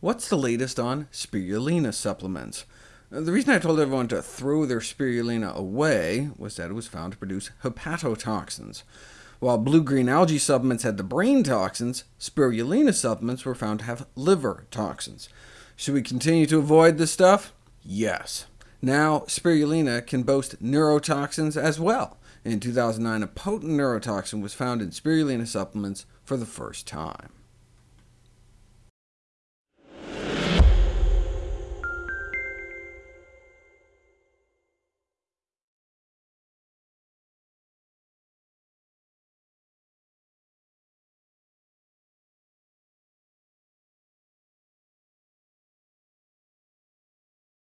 What's the latest on spirulina supplements? The reason I told everyone to throw their spirulina away was that it was found to produce hepatotoxins. While blue-green algae supplements had the brain toxins, spirulina supplements were found to have liver toxins. Should we continue to avoid this stuff? Yes. Now, spirulina can boast neurotoxins as well. In 2009, a potent neurotoxin was found in spirulina supplements for the first time.